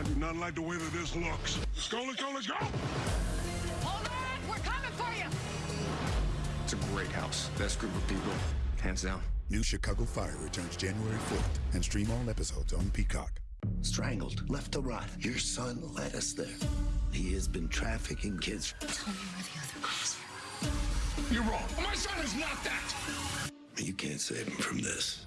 I do not like the way that this looks. Let's go, let's go, let's go! Hold on! We're coming for you! It's a great house. Best group of people. Hands down. New Chicago Fire returns January 4th and stream all episodes on Peacock. Strangled, left to rot. Your son led us there. He has been trafficking kids. Tell me where the other girls are. You're wrong. My son is not that! You can't save him from this.